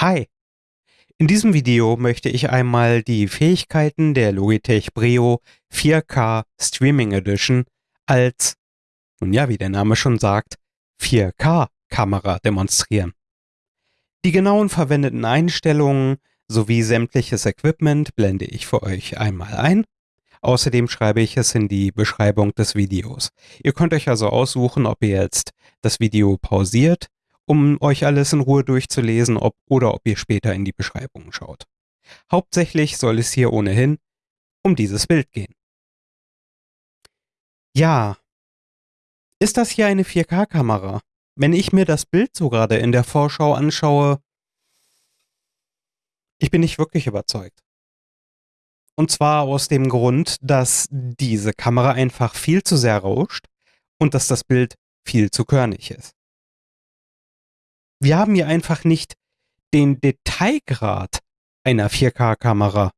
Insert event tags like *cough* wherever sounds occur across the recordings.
Hi! In diesem Video möchte ich einmal die Fähigkeiten der Logitech Brio 4K Streaming Edition als, nun ja, wie der Name schon sagt, 4K-Kamera demonstrieren. Die genauen verwendeten Einstellungen sowie sämtliches Equipment blende ich für euch einmal ein. Außerdem schreibe ich es in die Beschreibung des Videos. Ihr könnt euch also aussuchen, ob ihr jetzt das Video pausiert um euch alles in Ruhe durchzulesen ob, oder ob ihr später in die Beschreibung schaut. Hauptsächlich soll es hier ohnehin um dieses Bild gehen. Ja, ist das hier eine 4K-Kamera? Wenn ich mir das Bild so gerade in der Vorschau anschaue, ich bin nicht wirklich überzeugt. Und zwar aus dem Grund, dass diese Kamera einfach viel zu sehr rauscht und dass das Bild viel zu körnig ist wir haben hier einfach nicht den Detailgrad einer 4K-Kamera.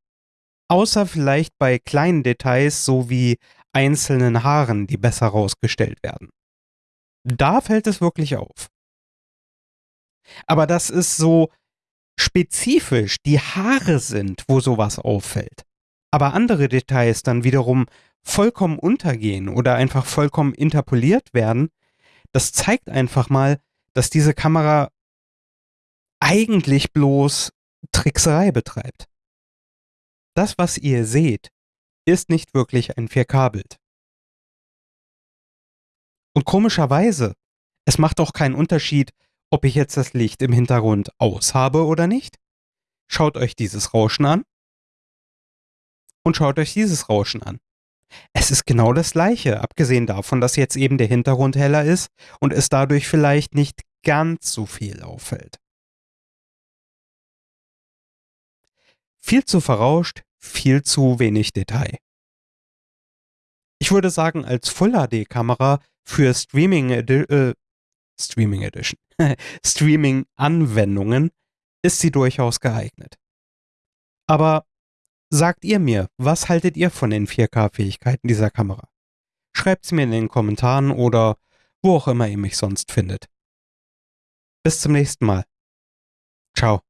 Außer vielleicht bei kleinen Details, so wie einzelnen Haaren, die besser rausgestellt werden. Da fällt es wirklich auf. Aber das ist so spezifisch die Haare sind, wo sowas auffällt. Aber andere Details dann wiederum vollkommen untergehen oder einfach vollkommen interpoliert werden, das zeigt einfach mal, dass diese Kamera eigentlich bloß Trickserei betreibt. Das, was ihr seht, ist nicht wirklich ein 4K-Bild. Und komischerweise, es macht auch keinen Unterschied, ob ich jetzt das Licht im Hintergrund aus habe oder nicht. Schaut euch dieses Rauschen an und schaut euch dieses Rauschen an. Es ist genau das gleiche, abgesehen davon, dass jetzt eben der Hintergrund heller ist und es dadurch vielleicht nicht ganz so viel auffällt. Viel zu verrauscht, viel zu wenig Detail. Ich würde sagen, als Full HD Kamera für Streaming, äh, Streaming Edition, *laughs* Streaming Anwendungen ist sie durchaus geeignet. Aber sagt ihr mir, was haltet ihr von den 4K-Fähigkeiten dieser Kamera? Schreibt's mir in den Kommentaren oder wo auch immer ihr mich sonst findet. Bis zum nächsten Mal. Ciao.